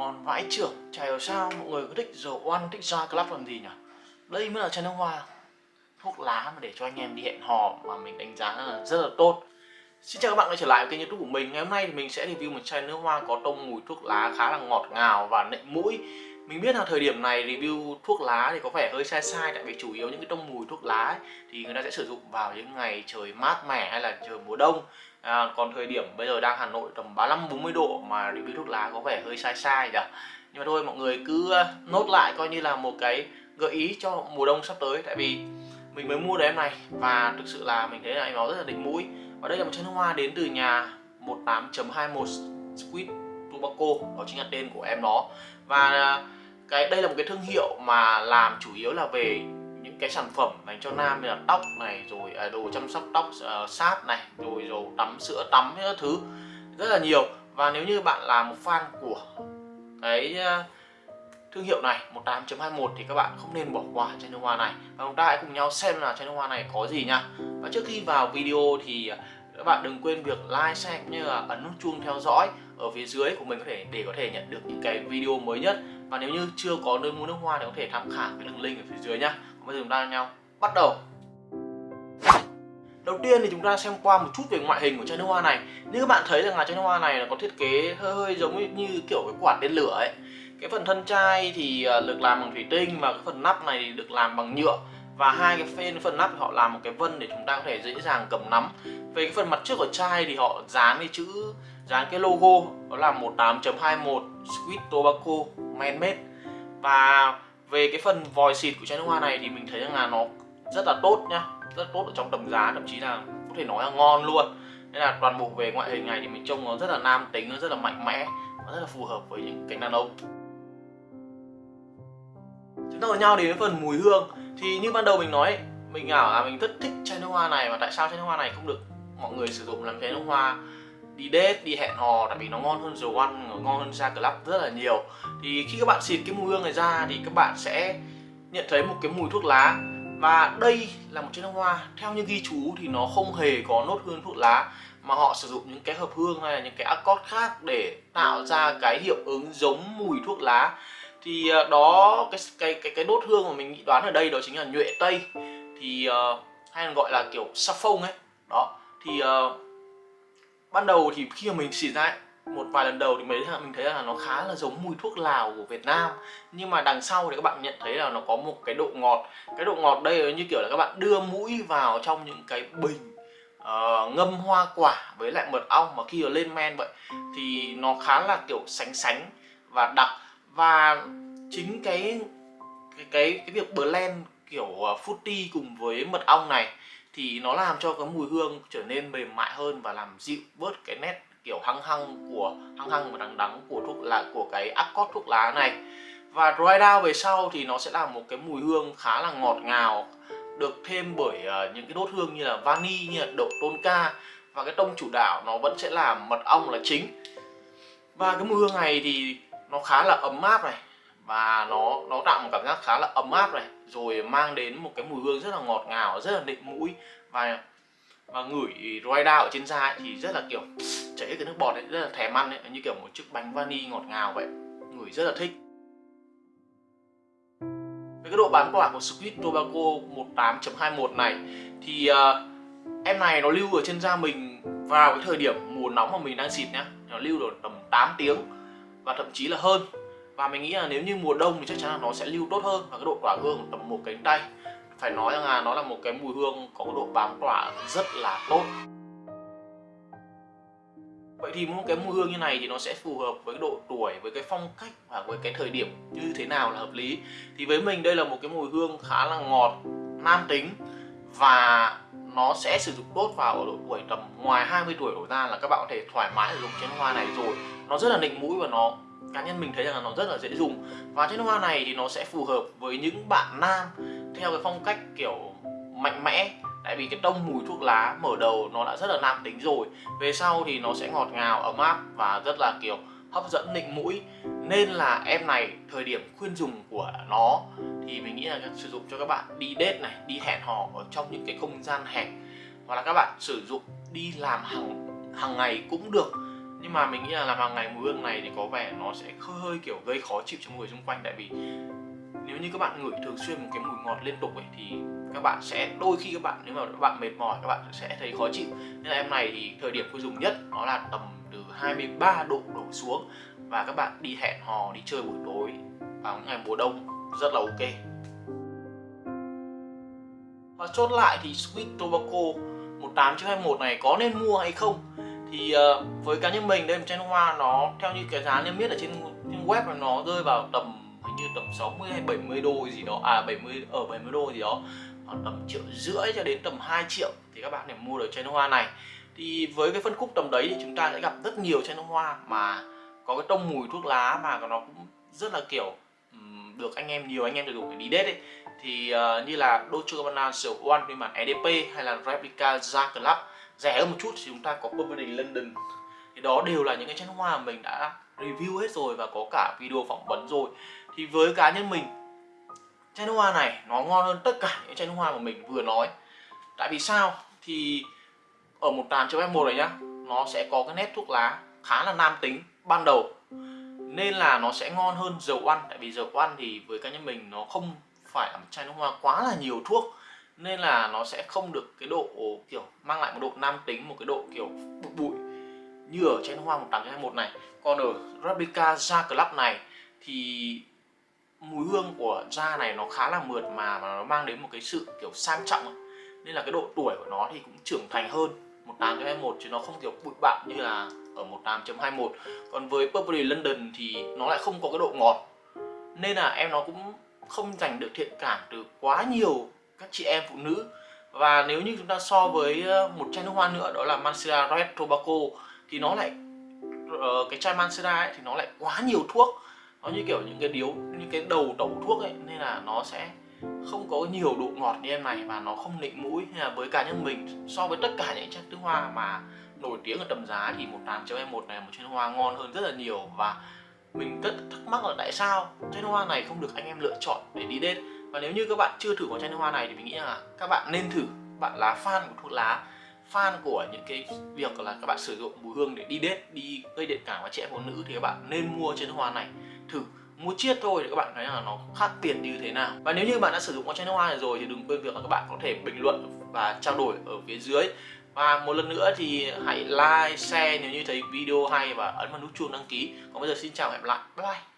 ngon vãi trưởng. Chả hiểu sao mọi người cứ thích The One, thích ra Club làm gì nhỉ? Đây mới là chai nước hoa. Thuốc lá mà để cho anh em đi hẹn hò mà mình đánh giá là rất là tốt. Xin chào các bạn đã trở lại với kênh youtube của mình. Ngày hôm nay thì mình sẽ review một chai nước hoa có tông mùi thuốc lá khá là ngọt ngào và nịnh mũi. Mình biết là thời điểm này review thuốc lá thì có vẻ hơi sai sai tại vì chủ yếu những cái tông mùi thuốc lá ấy, thì người ta sẽ sử dụng vào những ngày trời mát mẻ hay là trời mùa đông à, còn thời điểm bây giờ đang Hà Nội tầm 35 40 độ mà review thuốc lá có vẻ hơi sai sai nhỉ? Nhưng mà thôi mọi người cứ ờ, nốt lại coi như là một cái gợi ý cho mùa đông sắp tới. Tại vì mình mới mua được em này và thực sự là mình thấy là em nó rất là đỉnh mũi. Và đây là một chai nước hoa đến từ nhà 18.21 Squid Tobacco đó chính là tên của em nó và ờ, cái đây là một cái thương hiệu mà làm chủ yếu là về cái sản phẩm dành cho nam như là tóc này rồi à, đồ chăm sóc tóc uh, sáp này rồi dầu tắm sữa tắm các thứ rất là nhiều. Và nếu như bạn là một fan của cái uh, thương hiệu này 18.21 thì các bạn không nên bỏ qua chai nước hoa này. Và chúng ta hãy cùng nhau xem là chai nước hoa này có gì nha. Và trước khi vào video thì các bạn đừng quên việc like, share cũng như là ấn nút chuông theo dõi ở phía dưới của mình có thể để có thể nhận được những cái video mới nhất. Và nếu như chưa có nơi mua nước hoa thì có thể tham khảo cái đường link ở phía dưới nhá. Còn bây giờ chúng ta nhau bắt đầu. Đầu tiên thì chúng ta xem qua một chút về ngoại hình của chai nước hoa này. Như các bạn thấy rằng là chai nước hoa này là có thiết kế hơi hơi giống như kiểu cái quả tên lửa ấy. Cái phần thân chai thì à, được làm bằng thủy tinh và cái phần nắp này thì được làm bằng nhựa và hai cái phên phần nắp họ làm một cái vân để chúng ta có thể dễ dàng cầm nắm. Về cái phần mặt trước của chai thì họ dán cái chữ, dán cái logo, đó là 18.21 Squid Tobacco Man Made. Và về cái phần vòi xịt của chai nước hoa này thì mình thấy rằng là nó rất là tốt nhá, rất tốt ở trong tầm giá, thậm chí là có thể nói là ngon luôn. Nên là toàn bộ về ngoại hình này thì mình trông nó rất là nam tính, nó rất là mạnh mẽ và rất là phù hợp với những cánh đàn ông chúng nhau đến phần mùi hương. Thì như ban đầu mình nói, mình ảo là mình rất thích chai nước hoa này mà tại sao chai nước hoa này không được mọi người sử dụng làm chai nước hoa đi date đi hẹn hò, tại vì nó ngon hơn The One ngon hơn ra club rất là nhiều. Thì khi các bạn xịt cái mùi hương này ra thì các bạn sẽ nhận thấy một cái mùi thuốc lá. Và đây là một chai nước hoa, theo như ghi chú thì nó không hề có nốt hương thuốc lá mà họ sử dụng những cái hợp hương hay là những cái accord khác để tạo ra cái hiệu ứng giống mùi thuốc lá thì ờ, đó cái cái cái cái nốt hương mà mình nghĩ đoán ở đây đó chính là nhuệ tây. Thì uh, hay là gọi là kiểu saffron ấy. Đó thì uh, ban đầu thì khi mà mình xịt ra ấy, một vài lần đầu thì mấy thằng mình thấy là nó khá là giống mùi thuốc lào của Việt Nam. Nhưng mà đằng sau thì các bạn nhận thấy là nó có một cái độ ngọt. Cái độ ngọt đây như kiểu là các bạn đưa mũi vào trong những cái bình uh, ngâm hoa quả với lại mật ong mà khi ở lên men vậy. Thì nó khá là kiểu sánh sánh và đặc và chính cái cái cái cái việc blend kiểu footy fruity cùng với mật ong này thì nó làm cho cái mùi hương trở nên mềm mại hơn và làm dịu bớt cái nét kiểu hăng hăng của hăng hăng và đắng đắng của thuốc lá của cái accord thuốc lá này. Và dry down về sau thì nó sẽ là một cái mùi hương khá là ngọt ngào được thêm bởi uh, những cái đốt hương như là vani như là đậu tôn ca và cái tông chủ đạo nó vẫn sẽ là mật ong là chính. Và cái mùi hương này thì nó khá là ấm áp này và nó nó tạo một cảm giác khá là ấm áp này rồi mang đến một cái mùi hương rất là ngọt ngào rất là nịnh mũi và và ngửi dry ở trên da ấy, thì rất là kiểu chảy cái nước bọt ấy, rất là thèm ăn ấy, như kiểu một chiếc bánh vani ngọt ngào vậy ngửi rất là thích. Với cái độ bán quả của Squid Tobacco 18.21 này thì uh, em này nó lưu ở trên da mình vào cái thời điểm mùa nóng mà mình đang xịt nhá nó lưu được tầm 8 tiếng và thậm chí là hơn. Và mình nghĩ là nếu như mùa đông thì chắc chắn là nó sẽ lưu tốt hơn và cái độ tỏa hương tầm một cánh tay. Phải nói rằng là nó là một cái mùi hương có độ bám tỏa rất là tốt. Vậy thì một cái mùi hương như này thì nó sẽ phù hợp với độ tuổi, với cái phong cách và với cái thời điểm như thế nào là hợp lý. Thì với mình đây là một cái mùi hương khá là ngọt, nam tính Và nó sẽ sử dụng tốt vào ở độ tuổi tầm ngoài 20 tuổi đổ ra là các bạn có thể thoải mái sử dụng chén hoa này rồi. Nó rất là nịnh mũi và nó, cá nhân mình thấy rằng là nó rất là dễ dùng. Và chén hoa này thì nó sẽ phù hợp với những bạn nam theo cái phong cách kiểu mạnh mẽ. Tại vì cái tông mùi thuốc lá mở đầu nó đã rất là nam tính rồi. Về sau thì nó sẽ ngọt ngào, ấm áp và rất là kiểu hấp dẫn, nịnh mũi nên là em này thời điểm khuyên dùng của nó thì mình nghĩ là sử dụng cho các bạn đi date này đi hẹn hò ở trong những cái không gian hẹp. Hoặc là các bạn sử dụng đi làm hàng hàng ngày cũng được. Nhưng mà mình nghĩ là làm hàng ngày mùi hương này thì có vẻ nó sẽ hơi, hơi kiểu gây khó chịu cho người xung quanh. Tại vì nếu như các bạn ngửi thường xuyên một cái mùi ngọt liên tục ấy thì các bạn sẽ đôi khi các bạn nếu mà các bạn mệt mỏi các bạn sẽ thấy khó chịu. Nên là em này thì thời điểm tôi dùng nhất nó là tầm từ 23 độ đổ xuống và các bạn đi hẹn hò đi chơi buổi tối vào những ngày mùa đông rất là ok. Và chốt lại thì Sweet Tobacco 1821 này có nên mua hay không? Thì uh, với cá nhân mình đây một chai nước hoa nó theo như cái giá niêm yết ở trên, trên web là nó rơi vào tầm hình như tầm 60 hay 70 đô gì đó. À 70 ở 70 đô gì đó. Khoảng tầm triệu rưỡi cho đến tầm 2 triệu thì các bạn để mua được chai nước hoa này. Thì với cái phân khúc tầm đấy thì chúng ta sẽ gặp rất nhiều chai nước hoa mà có cái tông mùi thuốc lá mà nó cũng rất là kiểu um, được anh em nhiều anh em được dùng để đi đết ấy. Thì uh, như là Dolce Gabbana The One phiên bản EDP hay là Replica Ja Club rẻ hơn một chút thì chúng ta có Burberry London. Thì đó đều là những cái chai nước hoa mà mình đã review hết rồi và có cả video phỏng vấn rồi. Thì với cá nhân mình chai nước hoa này nó ngon hơn tất cả những chai nước hoa mà mình vừa nói. Tại vì sao? Thì ở một tàn chấm một này nhá nó sẽ có cái nét thuốc lá khá là nam tính ban đầu. Nên là nó sẽ ngon hơn dầu ăn, tại vì dầu ăn thì với cá nhân mình nó không phải là một chai nước hoa quá là nhiều thuốc. Nên là nó sẽ không được cái độ, kiểu, mang lại một độ nam tính, một cái độ, kiểu, bụi bụi như ở chai nước hoa 1821 này. Còn ở Replica Ja Club này thì mùi hương của da này nó khá là mượt mà mà nó mang đến một cái sự, kiểu, sang trọng nên là cái độ tuổi của nó thì cũng trưởng thành hơn 1821 chứ nó không, kiểu, bụi bặm như là ở 18.21 còn với Burberry London thì nó lại không có cái độ ngọt. Nên là em nó cũng không giành được thiện cảm từ quá nhiều các chị em phụ nữ. Và nếu như chúng ta so với ờ, một chai nước hoa nữa đó là Mancera Red Tobacco thì nó lại ờ, cái chai Mancera ấy, thì nó lại quá nhiều thuốc. Nó như kiểu những cái điếu những cái đầu tẩu thuốc ấy nên là nó sẽ không có nhiều độ ngọt như em này và nó không nịnh mũi. Hay là với cá nhân mình so với tất cả những chai nước hoa mà nổi tiếng ở tầm giá thì một tám em một này, một chai nước hoa ngon hơn rất là nhiều. Và mình rất thắc mắc là tại sao chai nước hoa này không được anh em lựa chọn để đi đến và nếu như các bạn chưa thử qua chai nước hoa này thì mình nghĩ là các bạn nên thử. Bạn là fan của thuốc lá, fan của những cái việc là các bạn sử dụng mùi hương để đi date, đi gây điện cảm với trẻ phụ nữ thì các bạn nên mua chai nước hoa này thử. Mua chiết thôi để các bạn thấy là nó khác tiền như thế nào. Và nếu như bạn đã sử dụng qua chai nước hoa này rồi thì đừng quên việc là các bạn có thể bình luận và trao đổi ở phía dưới và một lần nữa thì hãy like, share nếu như thấy video hay và ấn vào nút chuông đăng ký. Còn bây giờ xin chào và hẹn gặp lại. Bye bye.